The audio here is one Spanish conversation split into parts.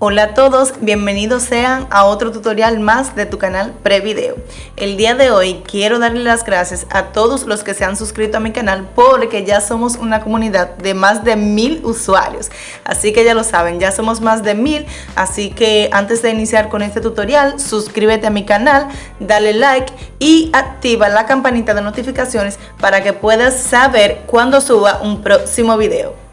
Hola a todos, bienvenidos sean a otro tutorial más de tu canal Prevideo. El día de hoy quiero darle las gracias a todos los que se han suscrito a mi canal porque ya somos una comunidad de más de mil usuarios. Así que ya lo saben, ya somos más de mil, así que antes de iniciar con este tutorial, suscríbete a mi canal, dale like y activa la campanita de notificaciones para que puedas saber cuando suba un próximo video.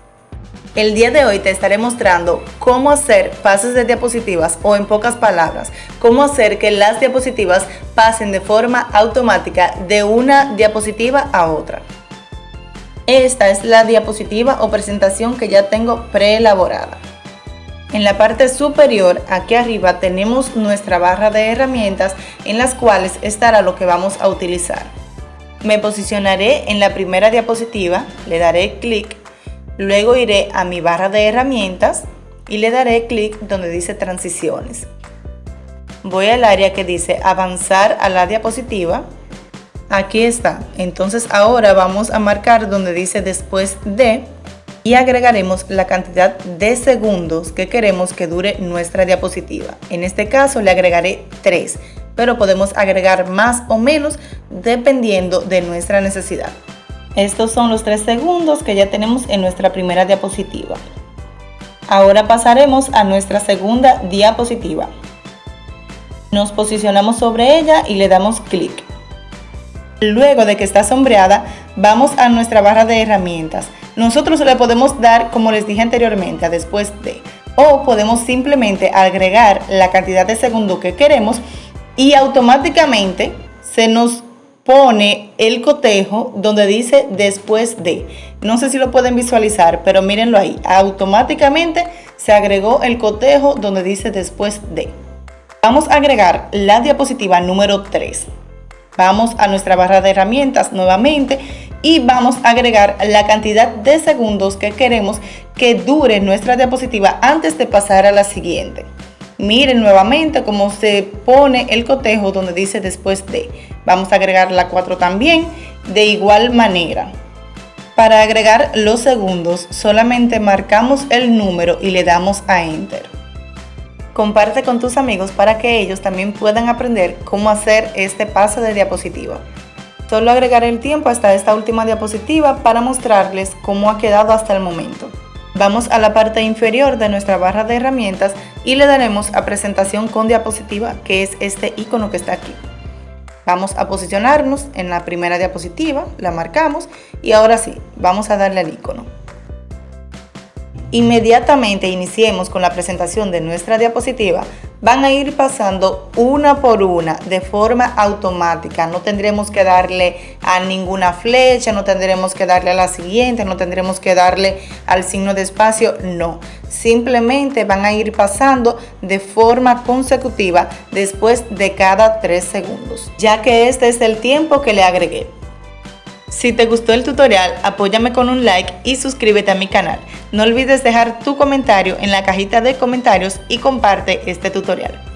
El día de hoy te estaré mostrando cómo hacer pases de diapositivas o en pocas palabras, cómo hacer que las diapositivas pasen de forma automática de una diapositiva a otra. Esta es la diapositiva o presentación que ya tengo preelaborada. En la parte superior, aquí arriba, tenemos nuestra barra de herramientas en las cuales estará lo que vamos a utilizar. Me posicionaré en la primera diapositiva, le daré clic Luego iré a mi barra de herramientas y le daré clic donde dice transiciones. Voy al área que dice avanzar a la diapositiva. Aquí está. Entonces ahora vamos a marcar donde dice después de y agregaremos la cantidad de segundos que queremos que dure nuestra diapositiva. En este caso le agregaré 3, pero podemos agregar más o menos dependiendo de nuestra necesidad. Estos son los 3 segundos que ya tenemos en nuestra primera diapositiva. Ahora pasaremos a nuestra segunda diapositiva. Nos posicionamos sobre ella y le damos clic. Luego de que está sombreada, vamos a nuestra barra de herramientas. Nosotros le podemos dar, como les dije anteriormente, a después de, o podemos simplemente agregar la cantidad de segundos que queremos y automáticamente se nos pone el cotejo donde dice después de. No sé si lo pueden visualizar, pero mírenlo ahí. Automáticamente se agregó el cotejo donde dice después de. Vamos a agregar la diapositiva número 3. Vamos a nuestra barra de herramientas nuevamente y vamos a agregar la cantidad de segundos que queremos que dure nuestra diapositiva antes de pasar a la siguiente. Miren nuevamente cómo se pone el cotejo donde dice después de. Vamos a agregar la 4 también de igual manera. Para agregar los segundos solamente marcamos el número y le damos a Enter. Comparte con tus amigos para que ellos también puedan aprender cómo hacer este paso de diapositiva. Solo agregaré el tiempo hasta esta última diapositiva para mostrarles cómo ha quedado hasta el momento. Vamos a la parte inferior de nuestra barra de herramientas y le daremos a presentación con diapositiva, que es este icono que está aquí. Vamos a posicionarnos en la primera diapositiva, la marcamos y ahora sí, vamos a darle al icono. Inmediatamente iniciemos con la presentación de nuestra diapositiva, van a ir pasando una por una de forma automática. No tendremos que darle a ninguna flecha, no tendremos que darle a la siguiente, no tendremos que darle al signo de espacio, no. Simplemente van a ir pasando de forma consecutiva después de cada 3 segundos, ya que este es el tiempo que le agregué. Si te gustó el tutorial, apóyame con un like y suscríbete a mi canal. No olvides dejar tu comentario en la cajita de comentarios y comparte este tutorial.